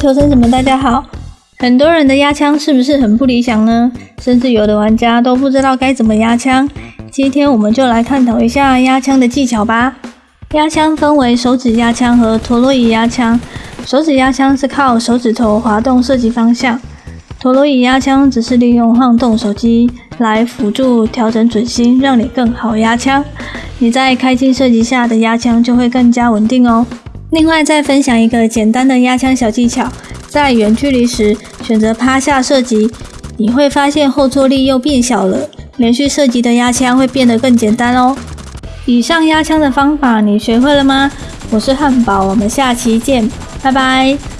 求生者们，大家好！很多人的压枪是不是很不理想呢？甚至有的玩家都不知道该怎么压枪。今天我们就来探讨一下压枪的技巧吧。压枪分为手指压枪和陀螺仪压枪。手指压枪是靠手指头滑动射击方向，陀螺仪压枪只是利用晃动手机来辅助调整准心，让你更好压枪。你在开镜射击下的压枪就会更加稳定哦。另外，再分享一个简单的压枪小技巧：在远距离时选择趴下射击，你会发现后坐力又变小了，连续射击的压枪会变得更简单哦。以上压枪的方法你学会了吗？我是汉堡，我们下期见，拜拜。